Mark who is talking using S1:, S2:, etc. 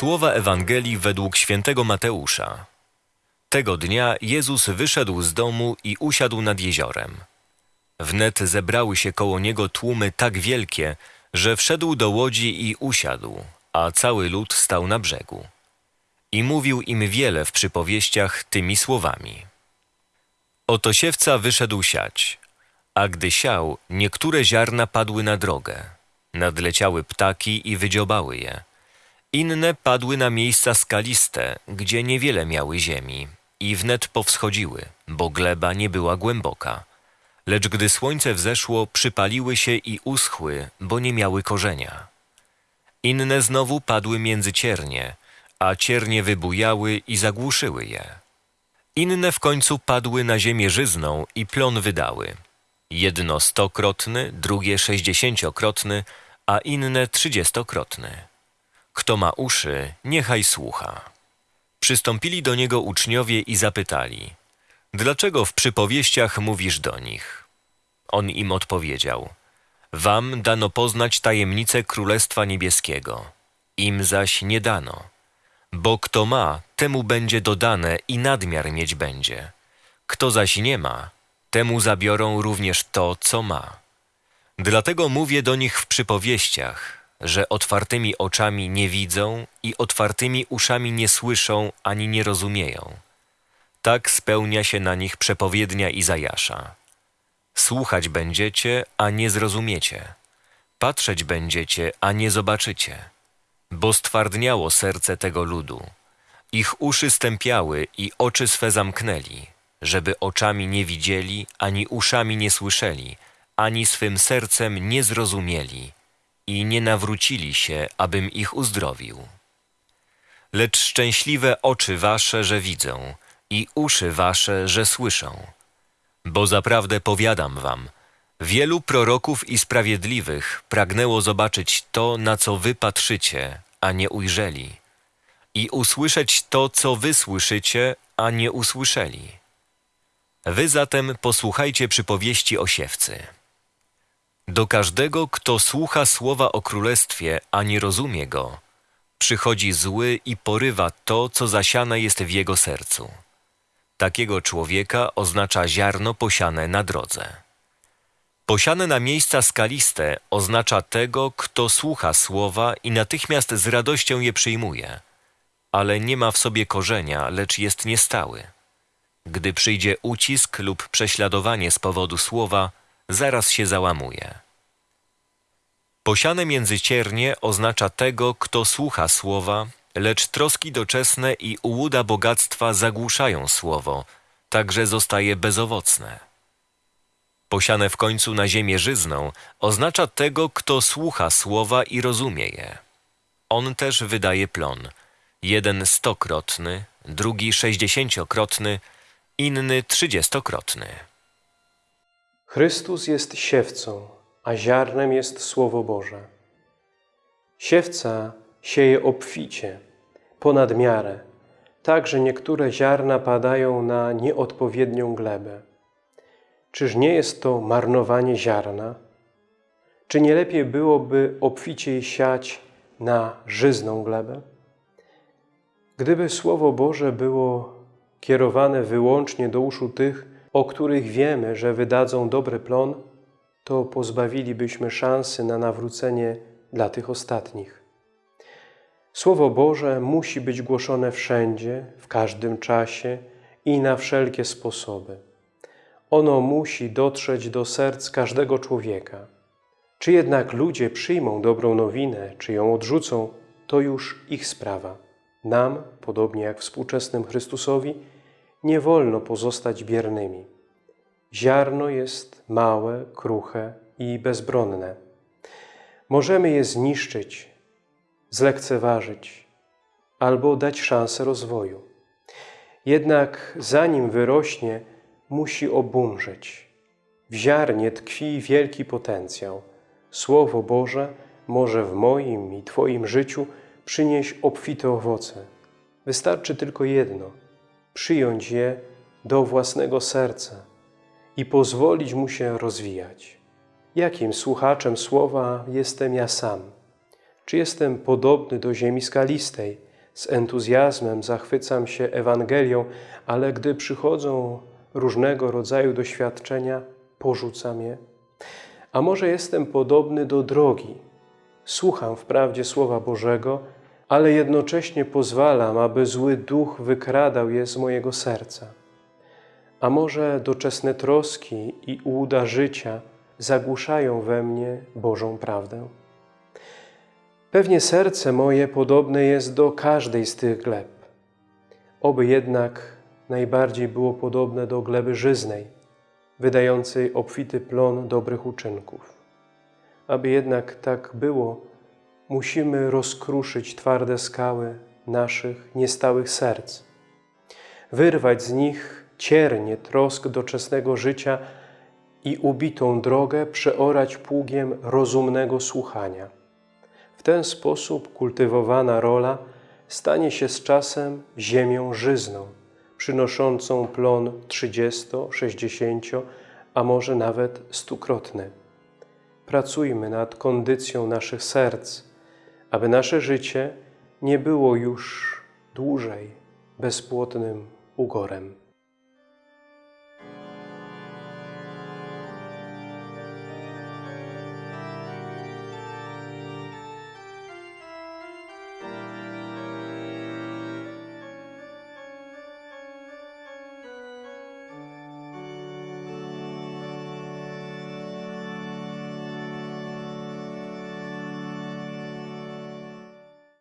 S1: Słowa Ewangelii według świętego Mateusza. Tego dnia Jezus wyszedł z domu i usiadł nad jeziorem. Wnet zebrały się koło niego tłumy tak wielkie, że wszedł do łodzi i usiadł, a cały lud stał na brzegu. I mówił im wiele w przypowieściach tymi słowami. Oto siewca wyszedł siać, a gdy siał, niektóre ziarna padły na drogę. Nadleciały ptaki i wydziobały je. Inne padły na miejsca skaliste, gdzie niewiele miały ziemi i wnet powschodziły, bo gleba nie była głęboka. Lecz gdy słońce wzeszło, przypaliły się i uschły, bo nie miały korzenia. Inne znowu padły między ciernie, a ciernie wybujały i zagłuszyły je. Inne w końcu padły na ziemię żyzną i plon wydały. Jedno stokrotny, drugie sześćdziesięciokrotny, a inne trzydziestokrotny. Kto ma uszy, niechaj słucha. Przystąpili do niego uczniowie i zapytali: Dlaczego w przypowieściach mówisz do nich? On im odpowiedział: Wam dano poznać tajemnicę Królestwa Niebieskiego, im zaś nie dano. Bo kto ma, temu będzie dodane i nadmiar mieć będzie. Kto zaś nie ma, temu zabiorą również to, co ma. Dlatego mówię do nich w przypowieściach, że otwartymi oczami nie widzą i otwartymi uszami nie słyszą ani nie rozumieją. Tak spełnia się na nich przepowiednia Izajasza. Słuchać będziecie, a nie zrozumiecie. Patrzeć będziecie, a nie zobaczycie. Bo stwardniało serce tego ludu. Ich uszy stępiały i oczy swe zamknęli, żeby oczami nie widzieli, ani uszami nie słyszeli, ani swym sercem nie zrozumieli i nie nawrócili się, abym ich uzdrowił. Lecz szczęśliwe oczy wasze, że widzą, i uszy wasze, że słyszą. Bo zaprawdę powiadam wam, wielu proroków i sprawiedliwych pragnęło zobaczyć to, na co wy patrzycie, a nie ujrzeli, i usłyszeć to, co wy słyszycie, a nie usłyszeli. Wy zatem posłuchajcie przypowieści o siewcy. Do każdego, kto słucha słowa o królestwie, a nie rozumie go, przychodzi zły i porywa to, co zasiane jest w jego sercu. Takiego człowieka oznacza ziarno posiane na drodze. Posiane na miejsca skaliste oznacza tego, kto słucha słowa i natychmiast z radością je przyjmuje, ale nie ma w sobie korzenia, lecz jest niestały. Gdy przyjdzie ucisk lub prześladowanie z powodu słowa, zaraz się załamuje. Posiane między ciernie oznacza tego, kto słucha słowa, lecz troski doczesne i ułuda bogactwa zagłuszają słowo, tak że zostaje bezowocne. Posiane w końcu na ziemię żyzną oznacza tego, kto słucha słowa i rozumie je. On też wydaje plon, jeden stokrotny, drugi sześćdziesięciokrotny, inny trzydziestokrotny.
S2: Chrystus jest siewcą, a ziarnem jest Słowo Boże. Siewca sieje obficie, ponad miarę, tak, że niektóre ziarna padają na nieodpowiednią glebę. Czyż nie jest to marnowanie ziarna? Czy nie lepiej byłoby obficiej siać na żyzną glebę? Gdyby Słowo Boże było kierowane wyłącznie do uszu tych, o których wiemy, że wydadzą dobry plon, to pozbawilibyśmy szansy na nawrócenie dla tych ostatnich. Słowo Boże musi być głoszone wszędzie, w każdym czasie i na wszelkie sposoby. Ono musi dotrzeć do serc każdego człowieka. Czy jednak ludzie przyjmą dobrą nowinę, czy ją odrzucą, to już ich sprawa. Nam, podobnie jak współczesnym Chrystusowi, nie wolno pozostać biernymi. Ziarno jest małe, kruche i bezbronne. Możemy je zniszczyć, zlekceważyć albo dać szansę rozwoju. Jednak zanim wyrośnie, musi obumrzeć. W ziarnie tkwi wielki potencjał. Słowo Boże może w moim i Twoim życiu przynieść obfite owoce. Wystarczy tylko jedno – przyjąć je do własnego serca i pozwolić mu się rozwijać. Jakim słuchaczem słowa jestem ja sam? Czy jestem podobny do ziemi skalistej, z entuzjazmem zachwycam się Ewangelią, ale gdy przychodzą różnego rodzaju doświadczenia, porzucam je. A może jestem podobny do drogi. Słucham wprawdzie Słowa Bożego, ale jednocześnie pozwalam, aby zły duch wykradał je z mojego serca. A może doczesne troski i ułuda życia zagłuszają we mnie Bożą prawdę? Pewnie serce moje podobne jest do każdej z tych gleb. Oby jednak najbardziej było podobne do gleby żyznej, wydającej obfity plon dobrych uczynków. Aby jednak tak było, musimy rozkruszyć twarde skały naszych niestałych serc, wyrwać z nich ciernie trosk doczesnego życia i ubitą drogę przeorać pługiem rozumnego słuchania. W ten sposób kultywowana rola stanie się z czasem ziemią żyzną, przynoszącą plon 30, 60, a może nawet stukrotny. Pracujmy nad kondycją naszych serc, aby nasze życie nie było już dłużej bezpłodnym ugorem.